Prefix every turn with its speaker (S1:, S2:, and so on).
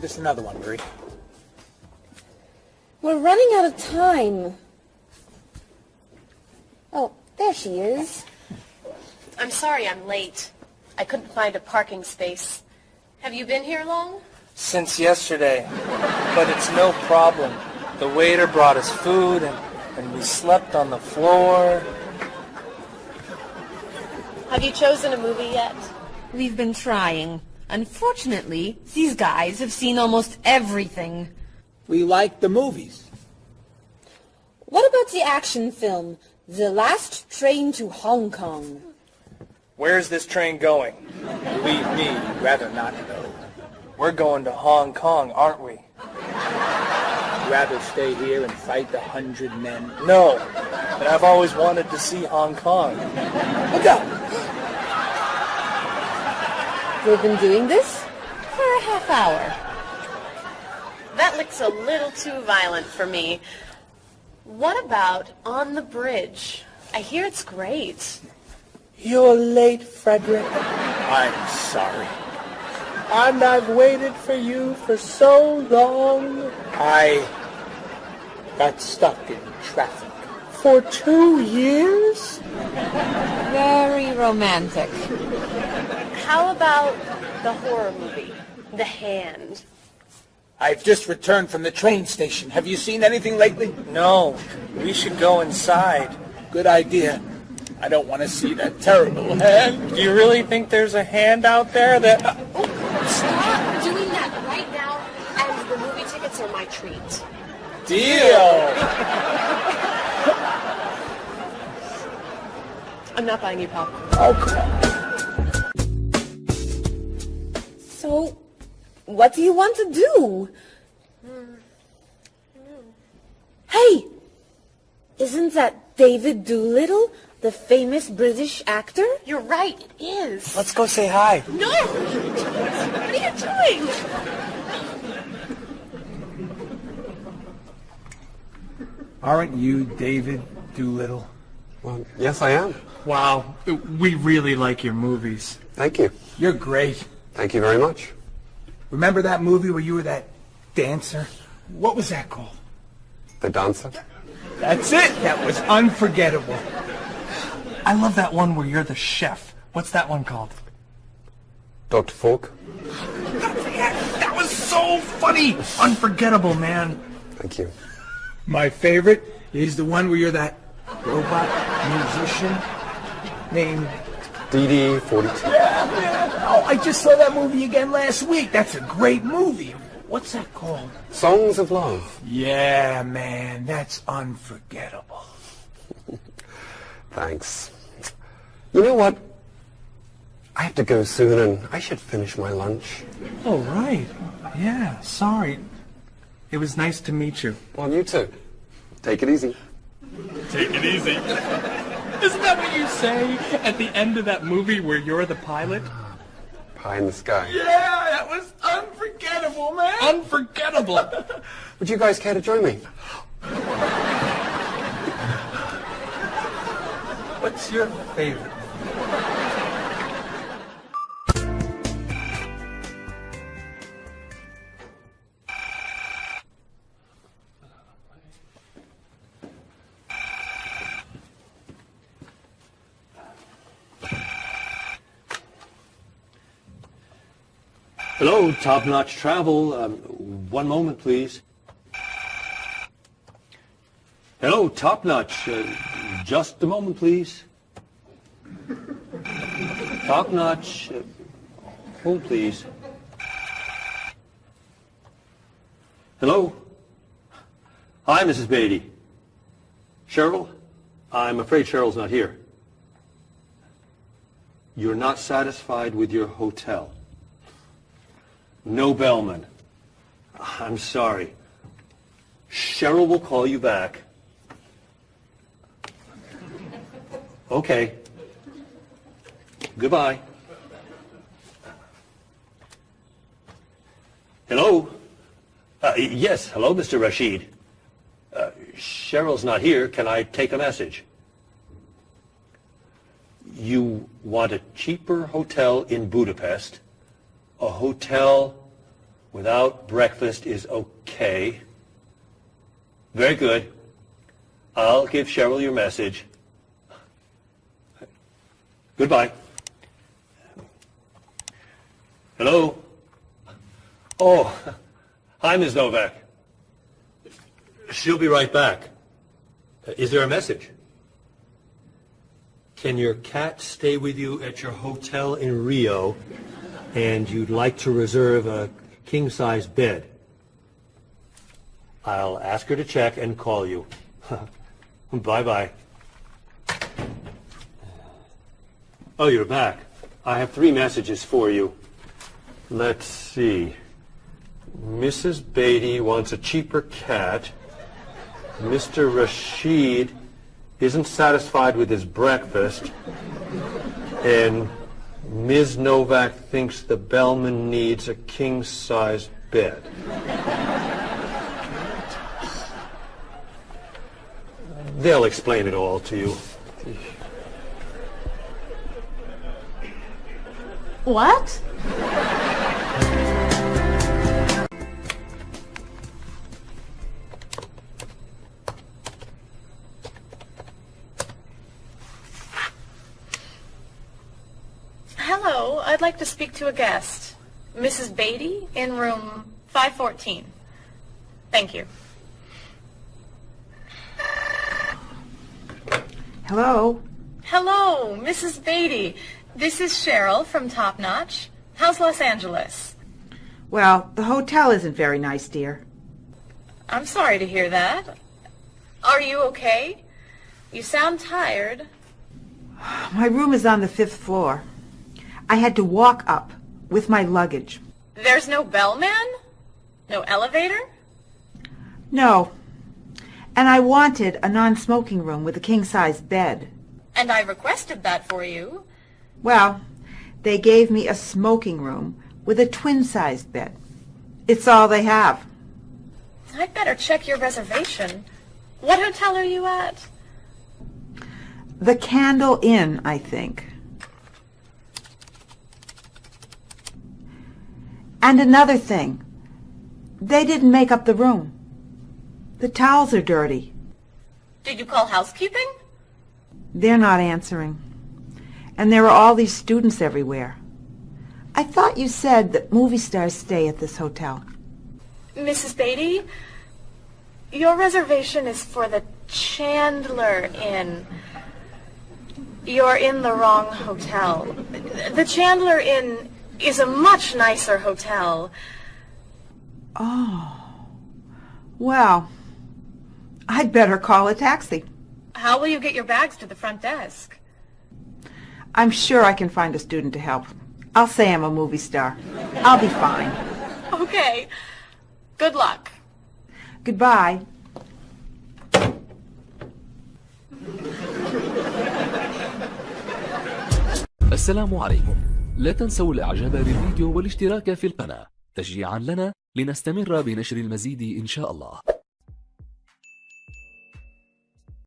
S1: Give us another one, Marie.
S2: We're running out of time. Oh, there she is.
S3: I'm sorry I'm late. I couldn't find a parking space. Have you been here long?
S4: Since yesterday. But it's no problem. The waiter brought us food and, and we slept on the floor.
S3: Have you chosen a movie yet?
S2: We've been trying. Unfortunately, these guys have seen almost everything.
S1: We like the movies.
S2: What about the action film, The Last Train to Hong Kong?
S4: Where's this train going?
S1: Believe me, you'd rather not know.
S4: We're going to Hong Kong, aren't we?
S1: Rather stay here and fight the hundred men.
S4: No, but I've always wanted to see Hong Kong.
S1: Look out!
S2: We've been doing this for a half hour.
S3: That looks a little too violent for me. What about On the Bridge? I hear it's great.
S4: You're late, Frederick.
S1: I'm sorry. And I've waited for you for so long. I got stuck in traffic for two years.
S2: Very romantic.
S3: How about the horror movie, The Hand?
S1: I've just returned from the train station. Have you seen anything lately?
S4: No, we should go inside.
S1: Good idea. I don't want to see that terrible hand.
S4: Do you really think there's a hand out there that...
S3: Uh, oh, stop doing that right now, and the movie tickets are my treat.
S1: Deal!
S3: I'm not buying you popcorn.
S1: Oh, come on.
S2: So, what do you want to do? Hey! Isn't that David Doolittle, the famous British actor?
S3: You're right, it is.
S4: Let's go say hi.
S3: No! What are you doing?
S1: Aren't you David Doolittle?
S5: Well, yes, I am.
S4: Wow, we really like your movies.
S5: Thank you.
S1: You're great.
S5: Thank you very much.
S1: Remember that movie where you were that dancer? What was that called?
S5: The dancer?
S1: That's it. That was unforgettable.
S4: I love that one where you're the chef. What's that one called?
S5: Dr. Falk?
S4: That was so funny! Unforgettable, man.
S5: Thank you.
S1: My favorite is the one where you're that robot musician named...
S5: DD42.
S1: Oh, I just saw that movie again last week. That's a great movie. What's that called?
S5: Songs of Love.
S1: Yeah, man, that's unforgettable.
S5: Thanks. You know what? I have to go soon and I should finish my lunch.
S4: Oh, right. Yeah, sorry. It was nice to meet you.
S5: Well, you too. Take it easy.
S4: Take it easy. Isn't that what you say at the end of that movie where you're the pilot?
S5: Pie in the sky.
S1: Yeah, that was unforgettable, man.
S4: Unforgettable.
S5: Would you guys care to join me?
S1: What's your favorite?
S6: Hello, Top Notch Travel. Um, one moment, please. Hello, Top Notch. Uh, just a moment, please. Top Notch. Uh, hold, please. Hello? Hi, Mrs. Beatty. Cheryl? I'm afraid Cheryl's not here. You're not satisfied with your hotel. No bellman. I'm sorry. Cheryl will call you back. Okay. Goodbye. Hello? Uh, yes, hello, Mr. Rashid. Uh, Cheryl's not here. Can I take a message? You want a cheaper hotel in Budapest? A hotel without breakfast is okay. Very good. I'll give Cheryl your message. Goodbye. Hello? Oh, hi, Ms. Novak. She'll be right back. Uh, Is there a message? Can your cat stay with you at your hotel in Rio and you'd like to reserve a king-size bed? I'll ask her to check and call you. Bye-bye. Oh, you're back. I have three messages for you. Let's see. Mrs. Beatty wants a cheaper cat. Mr. Rashid isn't satisfied with his breakfast. And Ms. Novak thinks the bellman needs a king-size bed. They'll explain it all to you.
S3: What? Hello, I'd like to speak to a guest. Mrs. Beatty in room 514. Thank you.
S7: Hello?
S3: Hello, Mrs. Beatty. This is Cheryl from Top Notch. How's Los Angeles?
S7: Well, the hotel isn't very nice, dear.
S3: I'm sorry to hear that. Are you okay? You sound tired.
S7: My room is on the fifth floor. I had to walk up with my luggage.
S3: There's no bellman? No elevator?
S7: No. And I wanted a non-smoking room with a king-size bed.
S3: And I requested that for you.
S7: Well, they gave me a smoking room with a twin-sized bed. It's all they have.
S3: I'd better check your reservation. What hotel are you at?
S7: The Candle Inn, I think. And another thing. They didn't make up the room. The towels are dirty.
S3: Did you call housekeeping?
S7: They're not answering. And there are all these students everywhere. I thought you said that movie stars stay at this hotel.
S3: Mrs. Beatty, your reservation is for the Chandler Inn. You're in the wrong hotel. The Chandler Inn is a much nicer hotel.
S7: Oh. Well, I'd better call a taxi.
S3: How will you get your bags to the front desk?
S7: I'm sure I can find a student to help. I'll say I'm a movie star. I'll be fine.
S3: Okay. Good luck.
S7: Goodbye.
S8: السلام عليكم لا تنسوا الاعجاب بالفيديو والاشتراك في القناة. تشجيعا لنا لنستمر بنشر المزيد إن شاء الله.